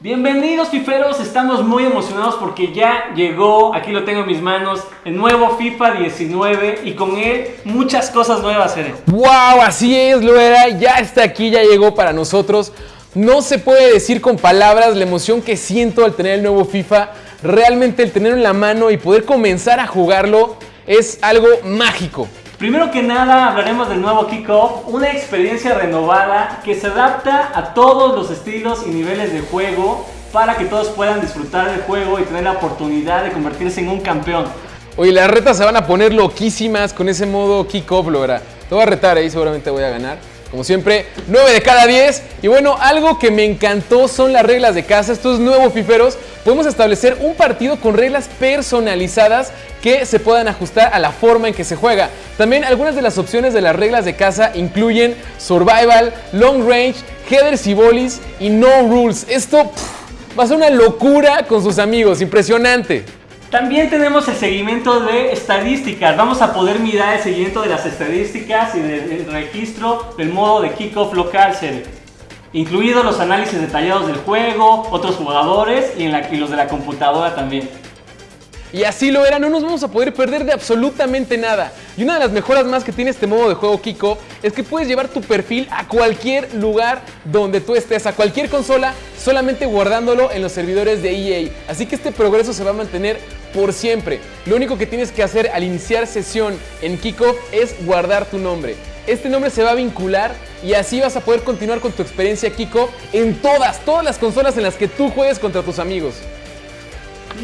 Bienvenidos fiferos, estamos muy emocionados porque ya llegó, aquí lo tengo en mis manos, el nuevo FIFA 19 y con él muchas cosas nuevas, Ere. ¡Wow! Así es, lo era, ya está aquí, ya llegó para nosotros. No se puede decir con palabras la emoción que siento al tener el nuevo FIFA. Realmente el tenerlo en la mano y poder comenzar a jugarlo es algo mágico. Primero que nada hablaremos del nuevo Kickoff, una experiencia renovada que se adapta a todos los estilos y niveles de juego para que todos puedan disfrutar del juego y tener la oportunidad de convertirse en un campeón. Oye, las retas se van a poner loquísimas con ese modo Kickoff, lo verá. Te voy a retar ahí, seguramente voy a ganar. Como siempre, 9 de cada 10. Y bueno, algo que me encantó son las reglas de casa. Estos nuevos fiferos, podemos establecer un partido con reglas personalizadas que se puedan ajustar a la forma en que se juega. También algunas de las opciones de las reglas de casa incluyen Survival, Long Range, Headers y Volleys y No Rules. Esto va a ser una locura con sus amigos, impresionante. También tenemos el seguimiento de estadísticas. Vamos a poder mirar el seguimiento de las estadísticas y del registro del modo de kickoff local, incluidos los análisis detallados del juego, otros jugadores y, los de la computadora también. Y así lo era, no nos vamos a poder perder de absolutamente nada. Y una de las mejoras más que tiene este modo de juego Kiko es que puedes llevar tu perfil a cualquier lugar donde tú estés, a cualquier consola, solamente guardándolo en los servidores de EA. Así que este progreso se va a mantener por siempre. Lo único que tienes que hacer al iniciar sesión en Kiko es guardar tu nombre. Este nombre se va a vincular y así vas a poder continuar con tu experiencia Kiko en todas, todas las consolas en las que tú juegues contra tus amigos.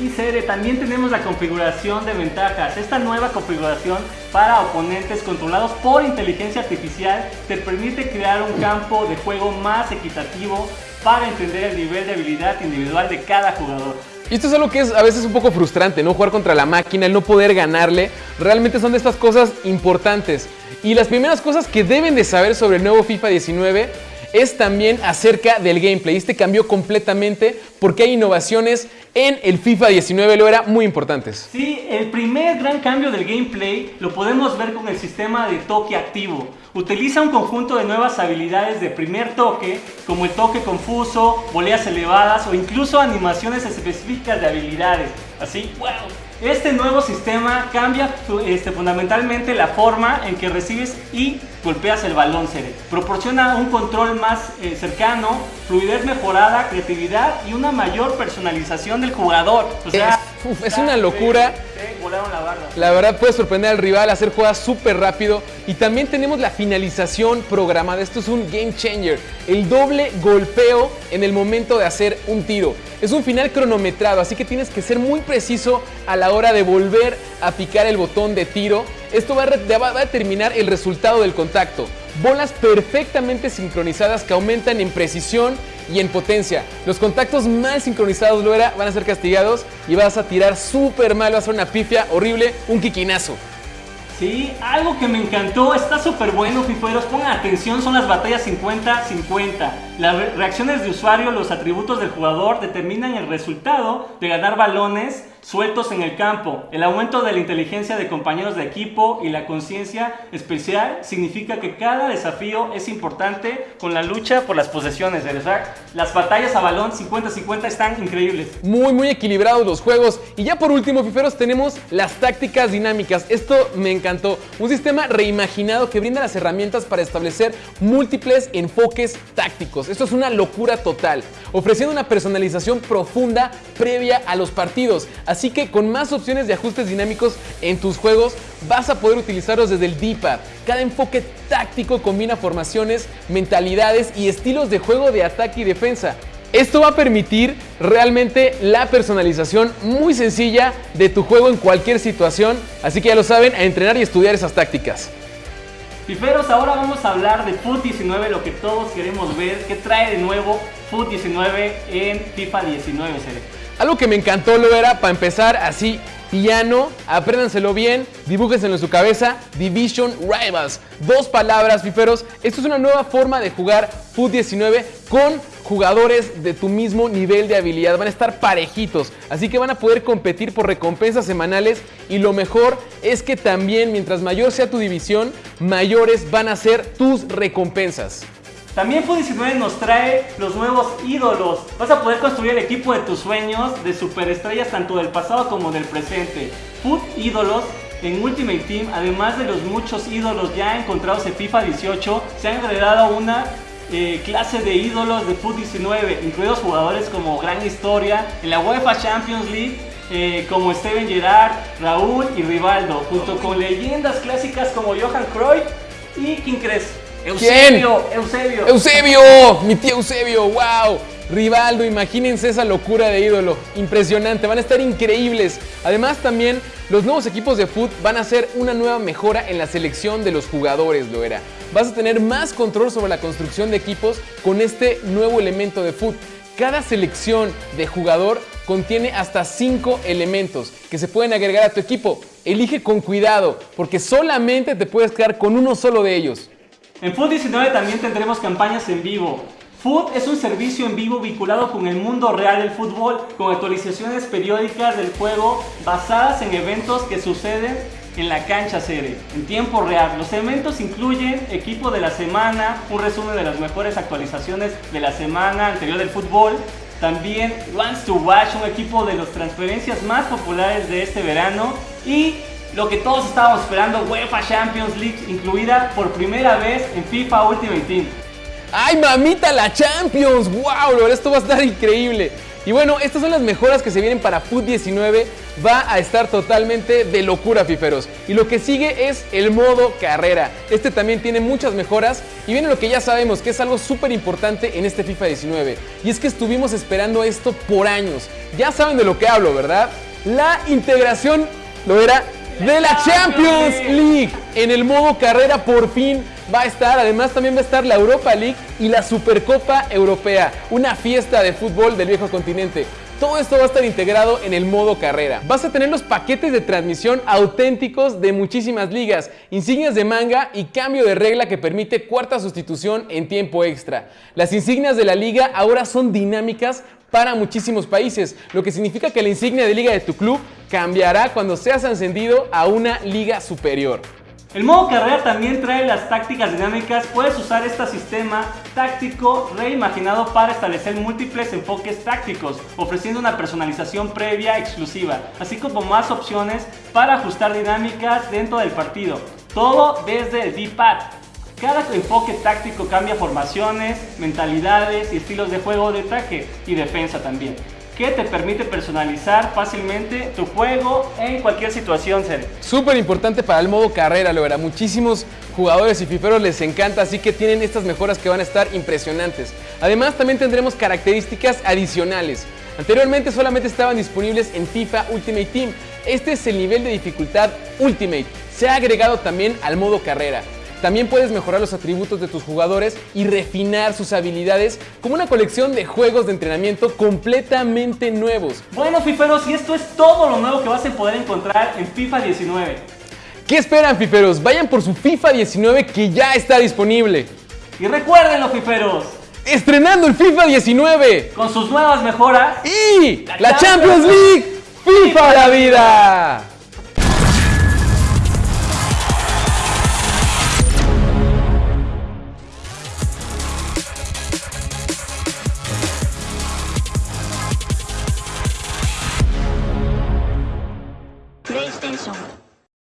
Y Cere, también tenemos la configuración de ventajas. Esta nueva configuración para oponentes controlados por inteligencia artificial te permite crear un campo de juego más equitativo para entender el nivel de habilidad individual de cada jugador. Y esto es algo que es a veces un poco frustrante, ¿no? Jugar contra la máquina, el no poder ganarle, realmente son de estas cosas importantes. Y las primeras cosas que deben de saber sobre el nuevo FIFA 19 es también acerca del gameplay. Este cambió completamente porque hay innovaciones en el FIFA 19, lo era muy importantes. Sí, el primer gran cambio del gameplay lo podemos ver con el sistema de toque activo. Utiliza un conjunto de nuevas habilidades de primer toque, como el toque confuso, voleas elevadas o incluso animaciones específicas de habilidades. Así, wow, este nuevo sistema cambia este, fundamentalmente la forma en que recibes y golpeas el balón, Cere. Proporciona un control más eh, cercano, fluidez mejorada, creatividad y una mayor personalización del jugador. es, una locura. La, verdad puede sorprender al rival, hacer jugadas súper rápido. Y también tenemos la finalización programada. Esto es un game changer. El doble golpeo en el momento de hacer un tiro. Es un final cronometrado, así que tienes que ser muy preciso a la hora de volver a picar el botón de tiro. Esto va a, determinar el resultado del contacto. Bolas perfectamente sincronizadas que aumentan en precisión y en potencia. Los contactos mal sincronizados, lo era, van a ser castigados y vas a tirar súper mal, vas a hacer una pifia horrible, un quiquinazo. Sí, algo que me encantó, está súper bueno, fifueros. Pongan atención, son las batallas 50-50. Las reacciones de usuario, los atributos del jugador determinan el resultado de ganar balones sueltos en el campo. El aumento de la inteligencia de compañeros de equipo y la conciencia especial significa que cada desafío es importante con la lucha por las posesiones. Las batallas a balón 50-50 están increíbles. Muy, muy equilibrados los juegos. Y ya por último, fiferos, tenemos las tácticas dinámicas. Esto me encantó. Un sistema reimaginado que brinda las herramientas para establecer múltiples enfoques tácticos. Esto es una locura total, ofreciendo una personalización profunda previa a los partidos. Así que con más opciones de ajustes dinámicos en tus juegos vas a poder utilizarlos desde el D-pad. Cada enfoque táctico combina formaciones, mentalidades y estilos de juego de ataque y defensa. Esto va a permitir realmente la personalización muy sencilla de tu juego en cualquier situación, así que ya lo saben, a entrenar y estudiar esas tácticas. Piferos, ahora vamos a hablar de FUT 19, lo que todos queremos ver, qué trae de nuevo FUT 19 en FIFA 19, Algo que me encantó lo era, para empezar, así, piano, apréndanselo bien, dibújenselo en su cabeza, Division Rivals. Dos palabras, fiferos. Esto es una nueva forma de jugar Foot 19 con jugadores de tu mismo nivel de habilidad. Van a estar parejitos, así que van a poder competir por recompensas semanales y lo mejor es que también mientras mayor sea tu división, mayores van a ser tus recompensas. También Foot 19 nos trae los nuevos ídolos. Vas a poder construir el equipo de tus sueños de superestrellas tanto del pasado como del presente. Foot Ídolos en Ultimate Team, además de los muchos ídolos ya encontrados en FIFA 18, se han agregado una eh, clase de ídolos de Foot 19, incluidos jugadores como Gran Historia en la UEFA Champions League, eh, como Steven Gerrard, Raúl y Rivaldo, junto con leyendas clásicas como Johan Cruyff y ¿quién crees? Eusebio, Eusebio. Eusebio, mi tío Eusebio, wow. Rivaldo, imagínense esa locura de ídolo. Impresionante, van a estar increíbles. Además también los nuevos equipos de foot van a ser una nueva mejora en la selección de los jugadores, lo era. Vas a tener más control sobre la construcción de equipos con este nuevo elemento de foot. Cada selección de jugador contiene hasta 5 elementos que se pueden agregar a tu equipo. Elige con cuidado, porque solamente te puedes quedar con uno solo de ellos. En Food 19 también tendremos campañas en vivo. Food es un servicio en vivo vinculado con el mundo real del fútbol, con actualizaciones periódicas del juego basadas en eventos que suceden en la cancha sede, en tiempo real. Los eventos incluyen equipo de la semana, un resumen de las mejores actualizaciones de la semana anterior del fútbol, también Wants to Watch, un equipo de las transferencias más populares de este verano y lo que todos estábamos esperando, UEFA Champions League, incluida por primera vez en FIFA Ultimate Team. ¡Ay, mamita, la Champions! ¡Wow! Esto va a estar increíble. Y bueno, estas son las mejoras que se vienen para FUT 19. Va a estar totalmente de locura, fiferos. Y lo que sigue es el modo carrera. Este también tiene muchas mejoras. Y viene lo que ya sabemos, que es algo súper importante en este FIFA 19. Y es que estuvimos esperando esto por años. Ya saben de lo que hablo, ¿verdad? La integración, lo era, de la Champions League. En el modo carrera por fin va a estar, además también va a estar la Europa League y la Supercopa Europea, una fiesta de fútbol del viejo continente. Todo esto va a estar integrado en el modo carrera. Vas a tener los paquetes de transmisión auténticos de muchísimas ligas, insignias de manga y cambio de regla que permite cuarta sustitución en tiempo extra. Las insignias de la liga ahora son dinámicas para muchísimos países, lo que significa que la insignia de liga de tu club cambiará cuando seas ascendido a una liga superior. El modo carrera también trae las tácticas dinámicas. Puedes usar este sistema táctico reimaginado para establecer múltiples enfoques tácticos, ofreciendo una personalización previa exclusiva, así como más opciones para ajustar dinámicas dentro del partido. Todo desde el D-Pad. Cada enfoque táctico cambia formaciones, mentalidades y estilos de juego de ataque y defensa también, que te permite personalizar fácilmente tu juego en cualquier situación. Súper importante para el modo carrera, lo verá. Muchísimos jugadores y fiferos les encanta, así que tienen estas mejoras que van a estar impresionantes. Además, también tendremos características adicionales. Anteriormente solamente estaban disponibles en FIFA Ultimate Team. Este es el nivel de dificultad Ultimate. Se ha agregado también al modo carrera. También puedes mejorar los atributos de tus jugadores y refinar sus habilidades como una colección de juegos de entrenamiento completamente nuevos. Bueno, fiferos, y esto es todo lo nuevo que vas a poder encontrar en FIFA 19. ¿Qué esperan, fiferos? Vayan por su FIFA 19 que ya está disponible. Y recuerden, fiferos. Estrenando el FIFA 19. Con sus nuevas mejoras. Y la, Champions League. FIFA la vida.